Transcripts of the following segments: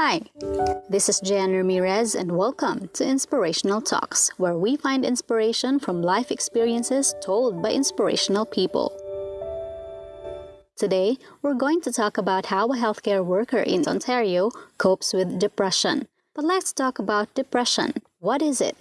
Hi, this is Jan Ramirez, and welcome to Inspirational Talks, where we find inspiration from life experiences told by inspirational people. Today, we're going to talk about how a healthcare worker in Ontario copes with depression. But let's talk about depression. What is it?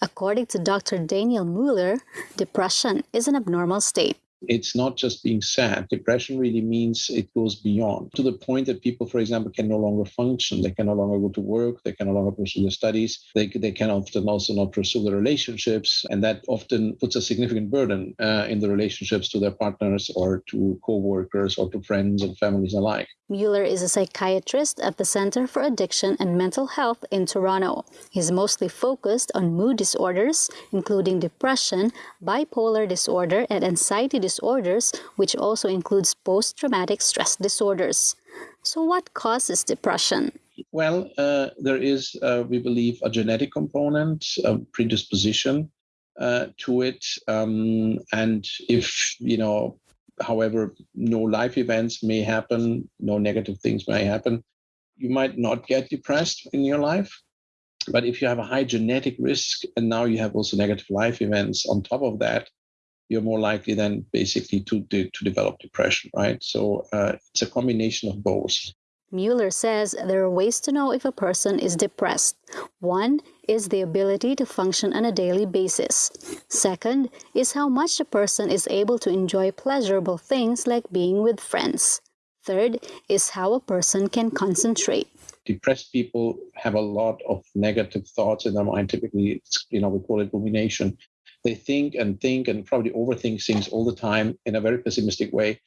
According to Dr. Daniel Mueller, depression is an abnormal state it's not just being sad. Depression really means it goes beyond to the point that people, for example, can no longer function. They can no longer go to work. They can no longer pursue their studies. They, they can often also not pursue their relationships. And that often puts a significant burden uh, in the relationships to their partners or to co-workers or to friends and families alike. Mueller is a psychiatrist at the Center for Addiction and Mental Health in Toronto. He's mostly focused on mood disorders, including depression, bipolar disorder, and anxiety disorders, which also includes post traumatic stress disorders. So, what causes depression? Well, uh, there is, uh, we believe, a genetic component, a predisposition uh, to it. Um, and if, you know, however, no life events may happen, no negative things may happen, you might not get depressed in your life. But if you have a high genetic risk and now you have also negative life events on top of that, you're more likely then basically to, to, to develop depression, right? So uh, it's a combination of both. Mueller says there are ways to know if a person is depressed. One is the ability to function on a daily basis. Second is how much a person is able to enjoy pleasurable things like being with friends. Third is how a person can concentrate. Depressed people have a lot of negative thoughts in their mind. Typically, you know, we call it rumination. They think and think and probably overthink things all the time in a very pessimistic way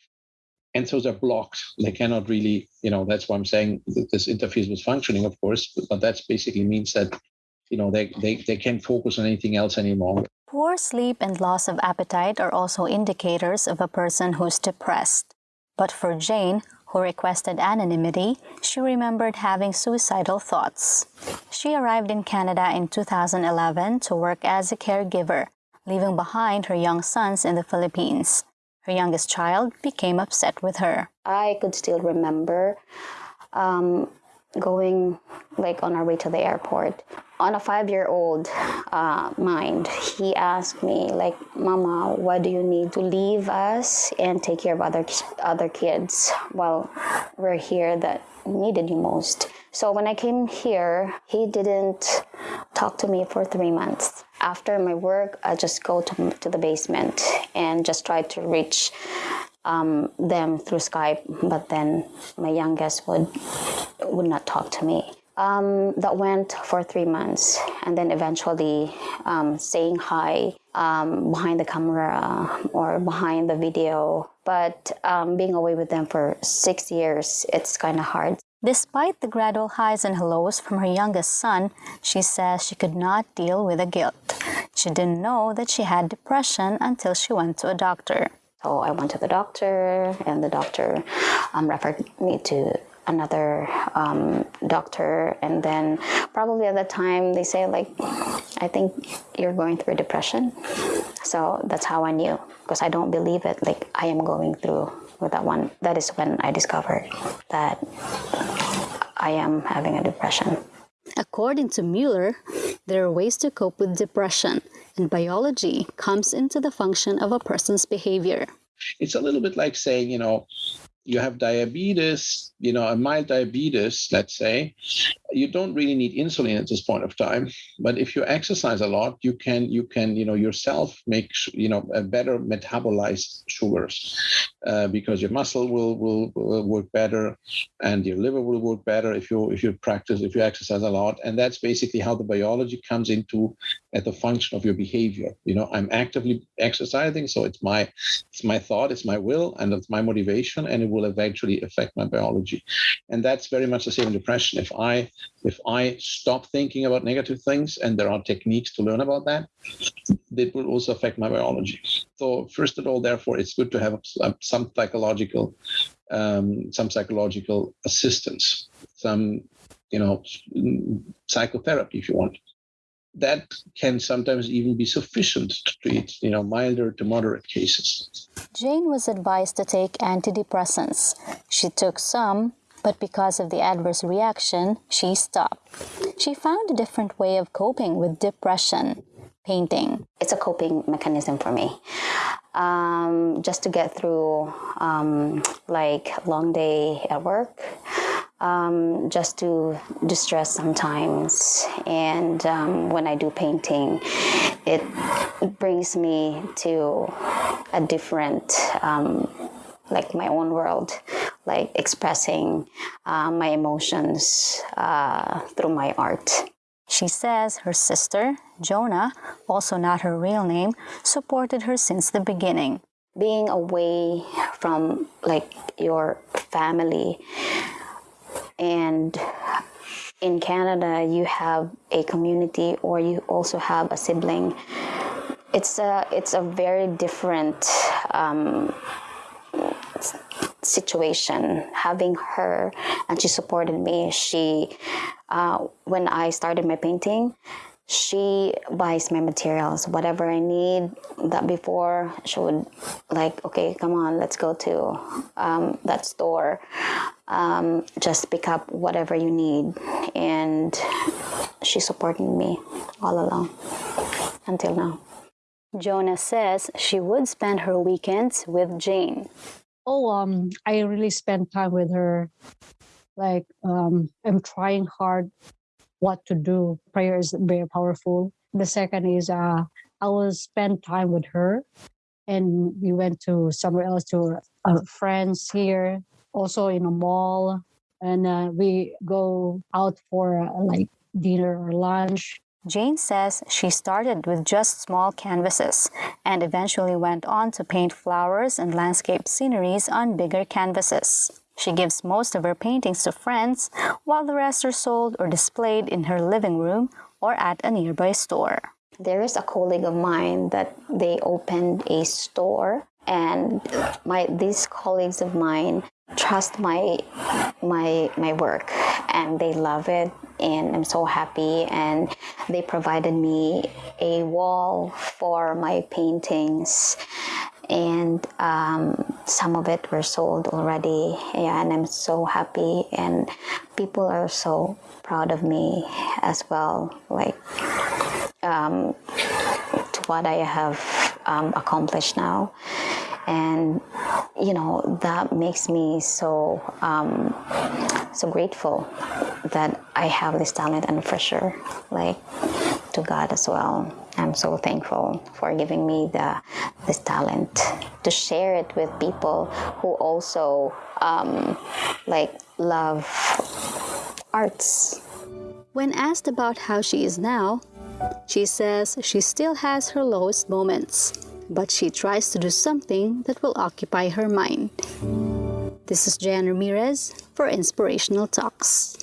and so they're blocked. They cannot really, you know, that's why I'm saying this interferes with functioning, of course, but that basically means that, you know, they, they, they can't focus on anything else anymore. Poor sleep and loss of appetite are also indicators of a person who's depressed. But for Jane, who requested anonymity, she remembered having suicidal thoughts. She arrived in Canada in 2011 to work as a caregiver, leaving behind her young sons in the Philippines. Her youngest child became upset with her. I could still remember um, going like on our way to the airport. On a five-year-old uh, mind, he asked me like, "Mama, why do you need to leave us and take care of other other kids while we're here that needed you most?" So when I came here, he didn't talk to me for three months after my work, I just go to, to the basement and just try to reach um, them through Skype. But then my youngest would would not talk to me. Um, that went for three months, and then eventually um, saying hi um, behind the camera or behind the video. But um, being away with them for six years, it's kind of hard. Despite the gradual highs and lows from her youngest son, she says she could not deal with the guilt. She didn't know that she had depression until she went to a doctor. So I went to the doctor, and the doctor um, referred me to another um, doctor and then probably at the time they say like i think you're going through a depression so that's how i knew because i don't believe it like i am going through with that one that is when i discovered that I am having a depression. According to Mueller, there are ways to cope with depression, and biology comes into the function of a person's behavior. It's a little bit like saying, you know, you have diabetes, you know, a mild diabetes, let's say, you don't really need insulin at this point of time. But if you exercise a lot, you can, you can, you know, yourself make, you know, a better metabolize sugars uh, because your muscle will, will, will work better and your liver will work better if you if you practice if you exercise a lot. And that's basically how the biology comes into at the function of your behavior. You know, I'm actively exercising, so it's my it's my thought, it's my will, and it's my motivation, and it will eventually affect my biology. And that's very much the same in depression. If I if I stop thinking about negative things, and there are techniques to learn about that, it will also affect my biology. So first of all, therefore, it's good to have some psychological um, some psychological assistance, some you know psychotherapy if you want that can sometimes even be sufficient to treat, you know, milder to moderate cases. Jane was advised to take antidepressants. She took some, But because of the adverse reaction, she stopped. She found a different way of coping with depression painting. It's a coping mechanism for me. Um, just to get through um, like long day at work, um, just to distress sometimes. And um, when I do painting, it brings me to a different, um, like my own world, like expressing uh, my emotions uh, through my art. She says her sister, Jonah, also not her real name, supported her since the beginning. Being away from like your family and in Canada you have a community or you also have a sibling. It's a it's a very different um, situation having her and she supported me she uh, when i started my painting she buys my materials whatever i need that before she would like okay come on let's go to um, that store um, just pick up whatever you need and she supported me all along until now Jonah says she would spend her weekends with Jane. Oh, um, I really spend time with her. Like, um, I'm trying hard what to do. Prayer is very powerful. The second is uh, I will spend time with her, and we went to somewhere else to uh, friends here, also in a mall, and uh, we go out for uh, like dinner or lunch. Jane says she started with just small canvases and eventually went on to paint flowers and landscape sceneries on bigger canvases. She gives most of her paintings to friends, while the rest are sold or displayed in her living room or at a nearby store. There is a colleague of mine that they opened a store and my these colleagues of mine trust my my my work and they love it and I'm so happy and they provided me a wall for my paintings and um, some of it were sold already. Yeah, and I'm so happy and people are so proud of me as well like um, to what I have um, accomplished now. And you know that makes me so um, so grateful that I have this talent and for sure like to God as well I'm so thankful for giving me the this talent to share it with people who also um, like love arts when asked about how she is now she says she still has her lowest moments but she tries to do something that will occupy her mind. This is Jan Ramirez for Inspirational Talks.